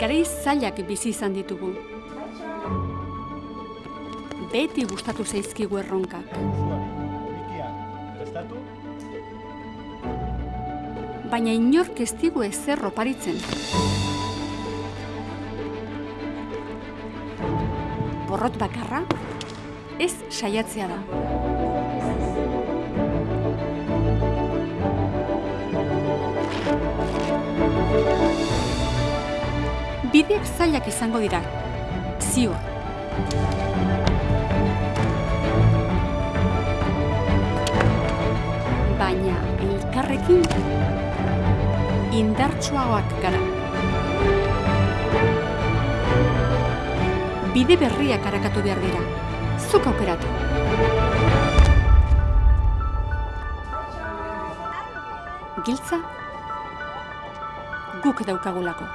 Garai zailak bizi izan ditugu. Beti gustatu zaizkigu erronkak. Baina inork ez digu ezer oparitzen. Borrot bakarra, ez saiatzea da. Bideak zailak izango dira, ziur. Baina elkarrekin indartsuagoak gara. Bide berriak harakatu behar dira. Zuk aukeratu. Giltza guk daukagulako.